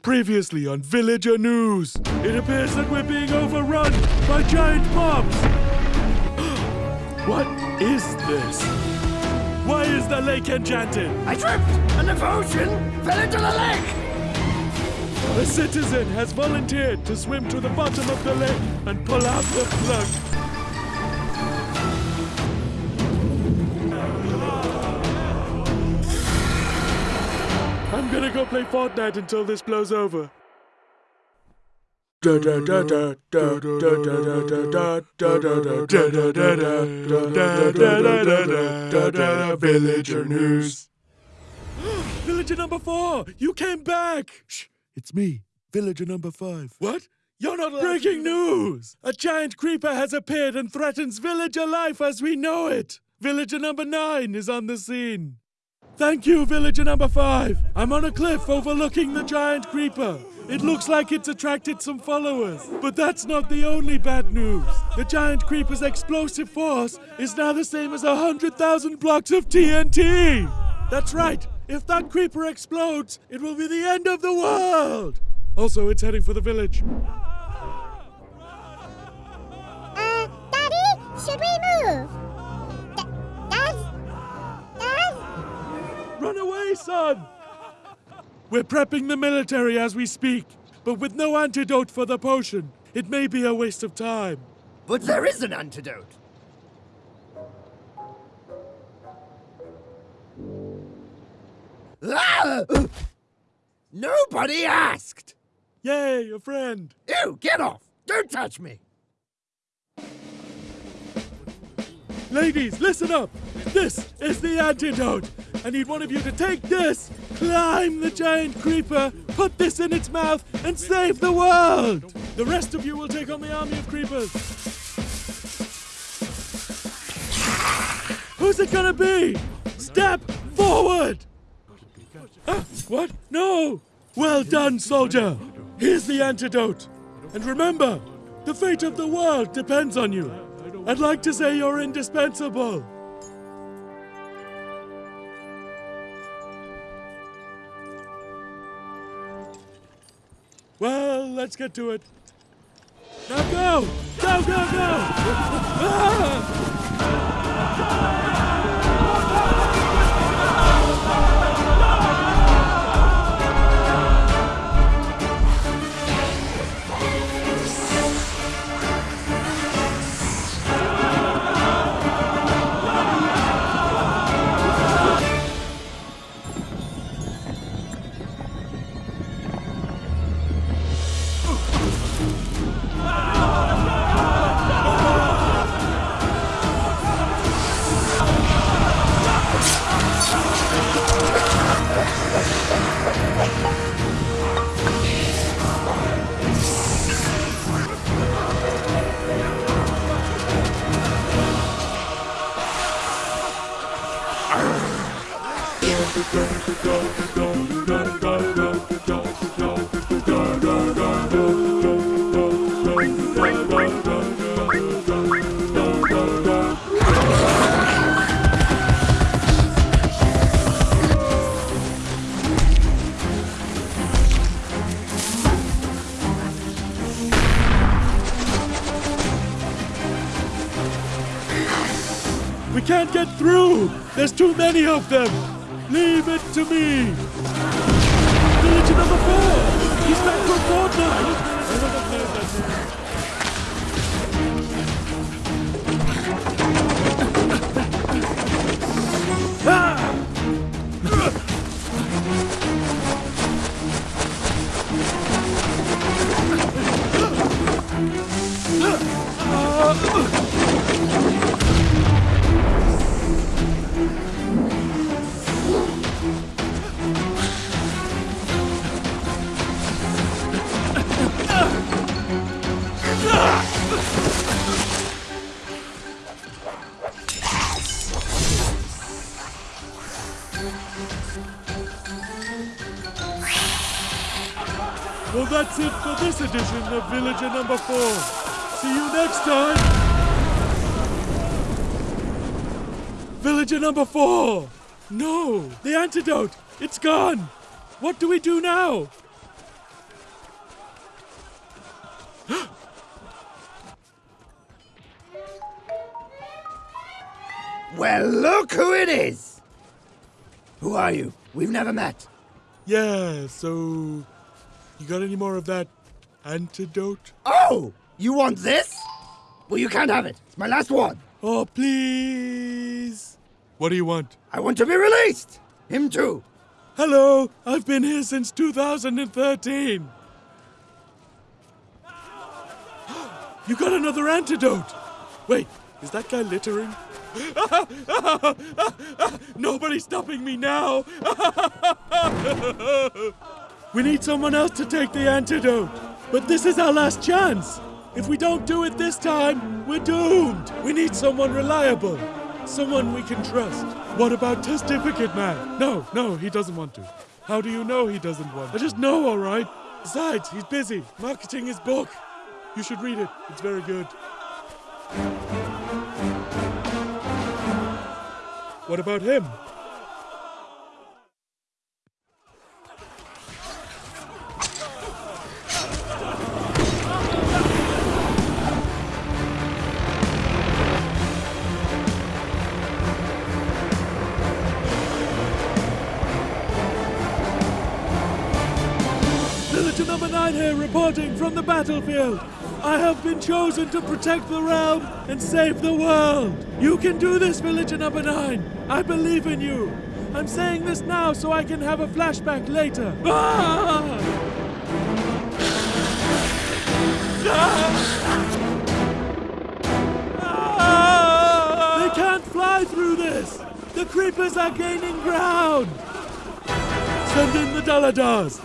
Previously on Villager News, it appears that we're being overrun by giant mobs. what is this? Why is the lake enchanted? I tripped, and the potion fell into the lake. A citizen has volunteered to swim to the bottom of the lake and pull out the plug. I'm gonna go play Fortnite until this blows over. Villager news. Villager number four, you came back. Shh, it's me, Villager number five. What? You're not breaking news. A giant creeper has appeared and threatens villager life as we know it. Villager number nine is on the scene. Thank you, villager number five. I'm on a cliff overlooking the giant creeper. It looks like it's attracted some followers. But that's not the only bad news. The giant creeper's explosive force is now the same as a 100,000 blocks of TNT. That's right. If that creeper explodes, it will be the end of the world. Also, it's heading for the village. Uh, Daddy, should we move? D- Dad? Dad? Run away, son! We're prepping the military as we speak, but with no antidote for the potion, it may be a waste of time. But there is an antidote. Nobody asked. Yay, a friend! Ew, get off! Don't touch me. Ladies, listen up! This is the antidote! I need one of you to take this, climb the giant creeper, put this in its mouth, and save the world! The rest of you will take on the army of creepers. Who's it gonna be? Step forward! What? No! Well done, soldier! Here's the antidote. And remember, the fate of the world depends on you. I'd like to say you're indispensable. Well, let's get to it. Now go! Go, go, go! Ah! We can't get through! There's too many of them! Leave it to me! Villager number four! He's back from Fortnite! That name. Ah! Edition Villager number four. See you next time. Villager number four. No, the antidote. It's gone. What do we do now? Well, look who it is! Who are you? We've never met. Yeah, so you got any more of that antidote? Oh! You want this? Well, you can't have it. It's my last one. Oh, please. What do you want? I want to be released! Him too. Hello, I've been here since 2013. You got another antidote. Wait, is that guy littering? Nobody's stopping me now. we need someone else to take the antidote. But this is our last chance. If we don't do it this time, we're doomed. We need someone reliable. Someone we can trust. What about Testificate Man? No, no, he doesn't want to. How do you know he doesn't want? I just know, all right. Besides, he's busy marketing his book. You should read it. It's very good. What about him? Battlefield. I have been chosen to protect the realm and save the world. You can do this, Villager number nine. I believe in you. I'm saying this now so I can have a flashback later. Ah! Ah! They can't fly through this. The creepers are gaining ground. Send in the Daladars.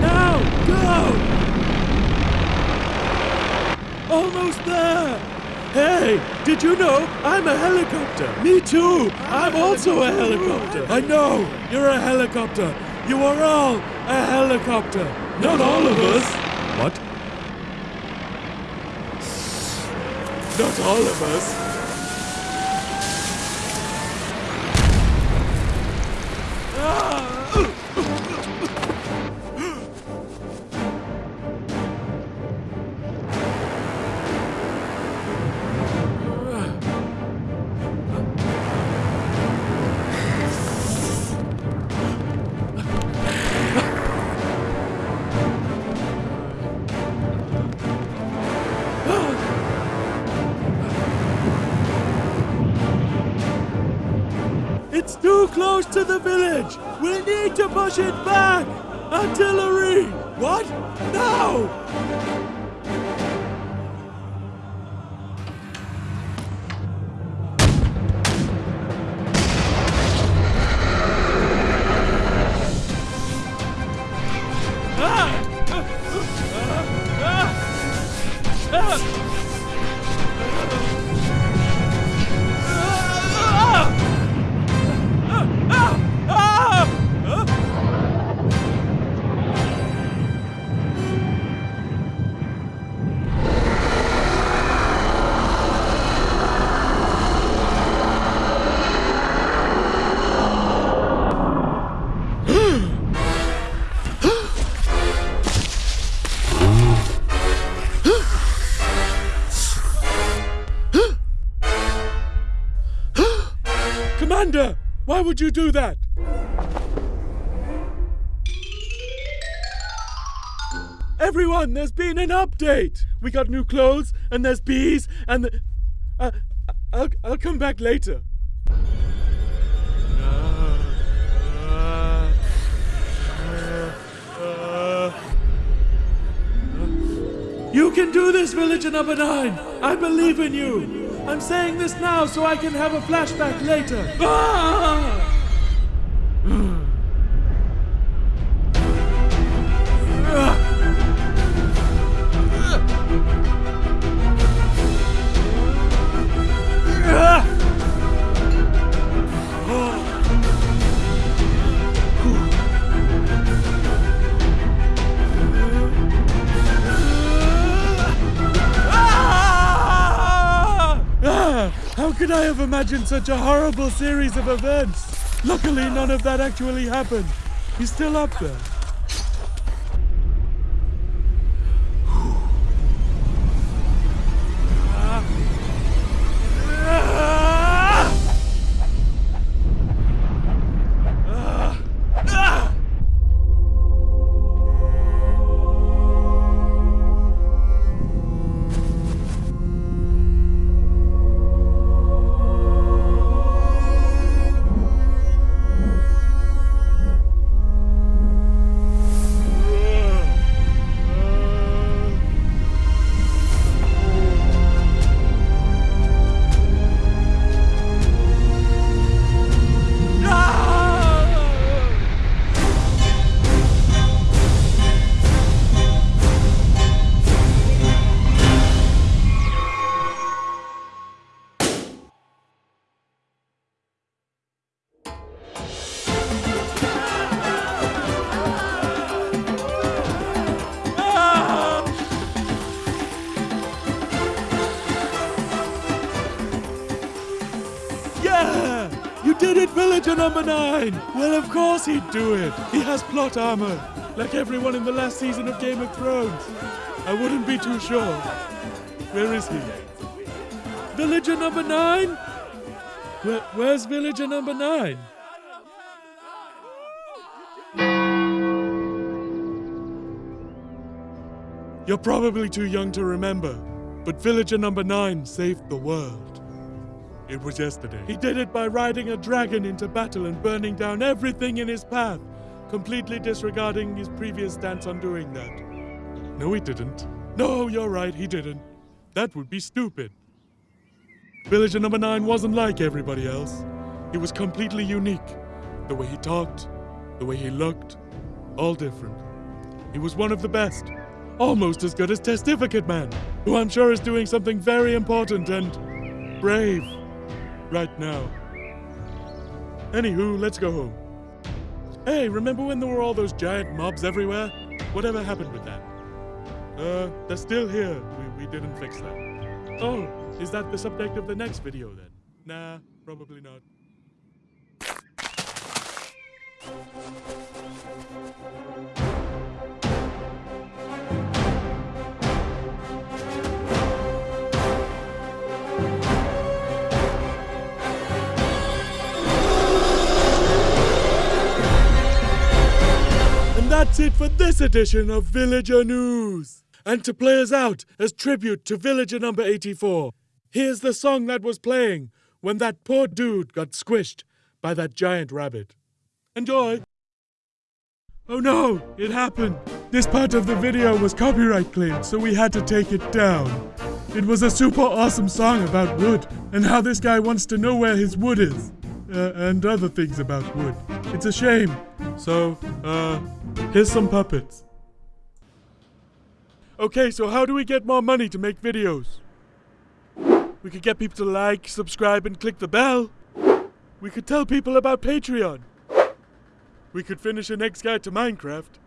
Now, go! Almost there! Did you know I'm a helicopter? Me too! I'm also a helicopter! I know! You're a helicopter! You are all a helicopter! Not all of us! What? Not all of us! Close to the village! We need to push it back! Artillery! What? No! Would you do that? Everyone, there's been an update! we got new clothes, and there's bees, and the, uh, I'll, I'll come back later. You can do this, Villager Number Nine! I believe in you! I'm saying this now so I can have a flashback later! Ah! Ah! I have imagined such a horrible series of events? Luckily, none of that actually happened. He's still up there. Villager number nine! Well, of course he'd do it. He has plot armor, like everyone in the last season of Game of Thrones. I wouldn't be too sure. Where is he? Villager number nine? Where, where's villager number nine? You're probably too young to remember, but villager number nine saved the world. It was yesterday. He did it by riding a dragon into battle and burning down everything in his path, completely disregarding his previous stance on doing that. No, he didn't. No, you're right, he didn't. That would be stupid. Villager number nine wasn't like everybody else. He was completely unique. The way he talked, the way he looked, all different. He was one of the best. Almost as good as Testificate Man, who I'm sure is doing something very important and brave right now. Anywho, let's go home. Hey, remember when there were all those giant mobs everywhere? Whatever happened with that? Uh, they're still here. We, we didn't fix that. Oh, is that the subject of the next video then? Nah, probably not. That's it for this edition of Villager News. And to play us out as tribute to Villager number 84, here's the song that was playing when that poor dude got squished by that giant rabbit. Enjoy! Oh no, it happened. This part of the video was copyright claimed, so we had to take it down. It was a super awesome song about wood and how this guy wants to know where his wood is. Uh, and other things about wood. It's a shame. So, uh, here's some puppets. Okay, so how do we get more money to make videos? We could get people to like, subscribe, and click the bell. We could tell people about Patreon. We could finish an X Guide to Minecraft.